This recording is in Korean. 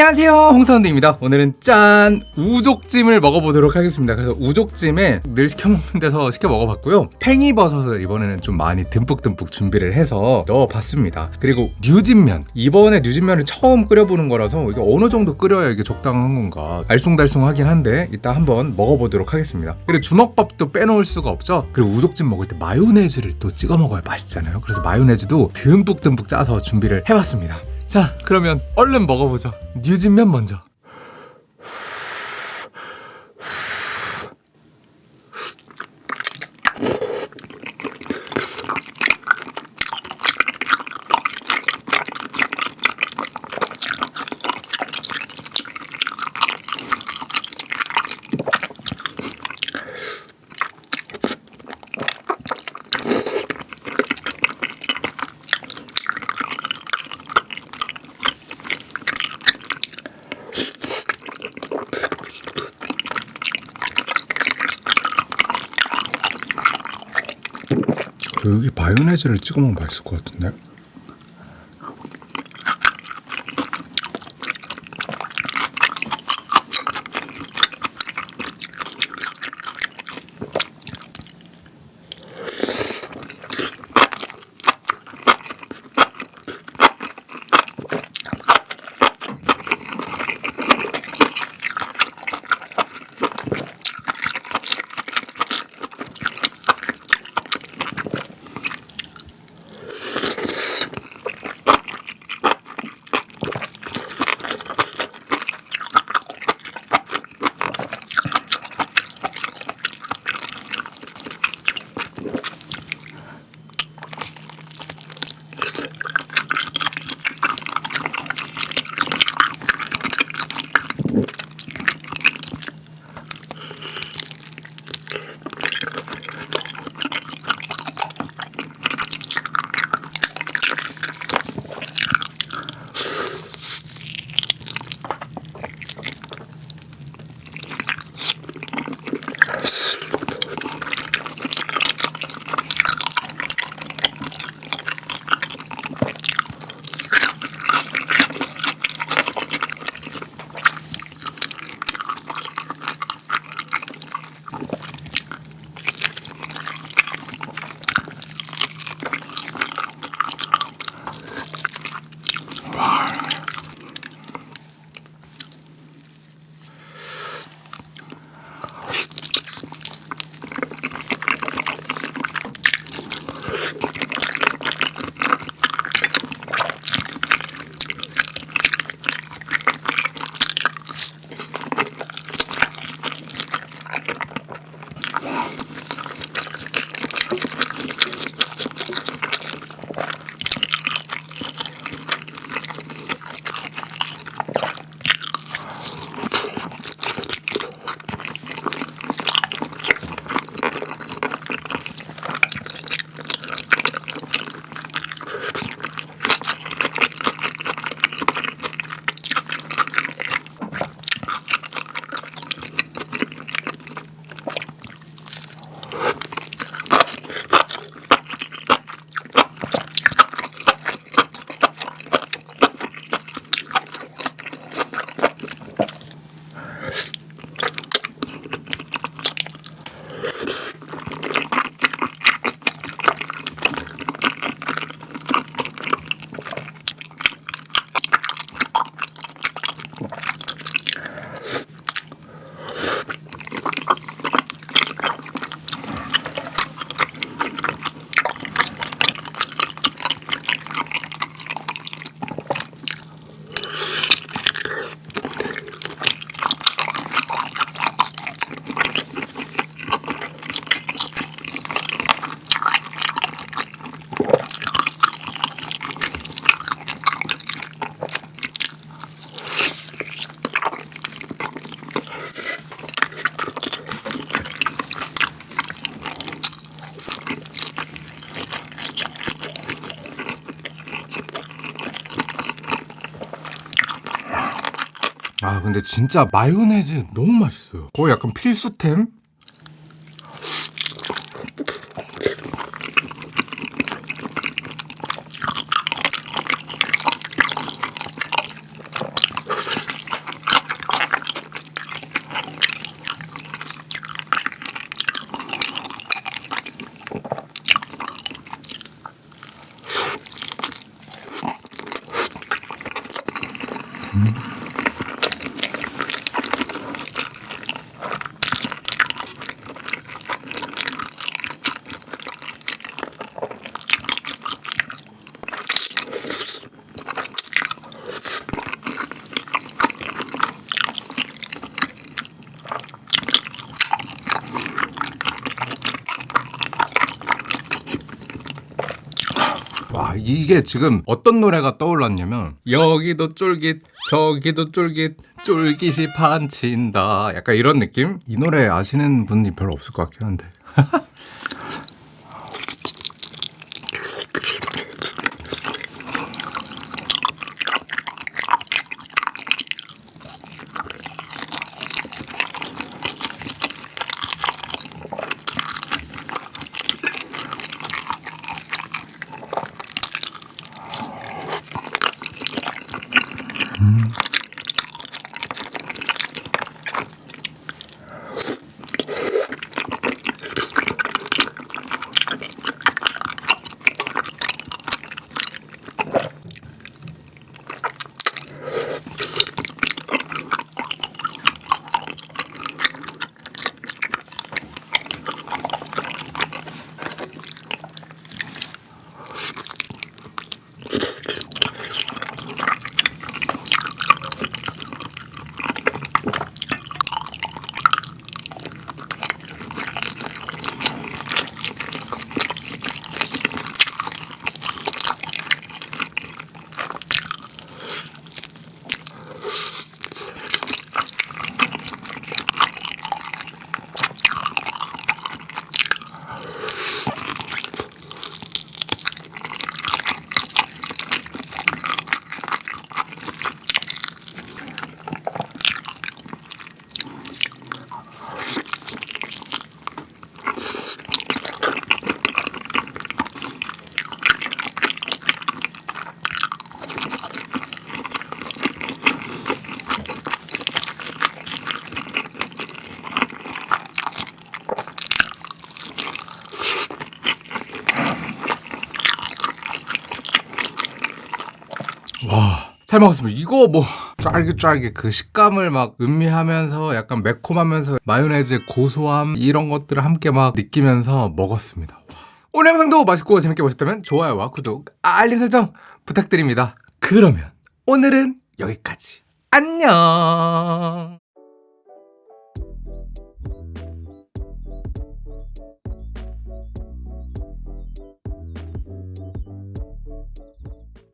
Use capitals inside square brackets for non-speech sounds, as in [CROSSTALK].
안녕하세요. 홍사운드입니다. 오늘은 짠 우족찜을 먹어보도록 하겠습니다. 그래서 우족찜에 늘 시켜먹는 데서 시켜 먹어봤고요. 팽이버섯을 이번에는 좀 많이 듬뿍듬뿍 준비를 해서 넣어봤습니다. 그리고 뉴진면. 이번에 뉴진면을 처음 끓여보는 거라서 이게 어느 정도 끓여야 이게 적당한 건가 알쏭달쏭하긴 한데 이따 한번 먹어보도록 하겠습니다. 그리고 주먹밥도 빼놓을 수가 없죠? 그리고 우족찜 먹을 때 마요네즈를 또 찍어 먹어야 맛있잖아요. 그래서 마요네즈도 듬뿍듬뿍 짜서 준비를 해봤습니다 자 그러면 얼른 먹어보죠. 뉴진면 먼저 여기 마요네즈를 찍어 먹으면 맛있을 것 같은데 아 근데 진짜 마요네즈 너무 맛있어요 거의 약간 필수템? 이게 지금 어떤 노래가 떠올랐냐면 여기도 쫄깃 저기도 쫄깃 쫄깃이 판친다 약간 이런 느낌? 이 노래 아시는 분이 별로 없을 것 같긴 한데 [LAUGHS] 와. 잘 먹었습니다. 이거 뭐 쫄깃쫄깃 그 식감을 막 음미하면서 약간 매콤하면서 마요네즈 고소함 이런 것들을 함께 막 느끼면서 먹었습니다. 와. 오늘 영상도 맛있고 재밌게 보셨다면 좋아요와 구독, 알림 설정 부탁드립니다. 그러면 오늘은 여기까지. 안녕.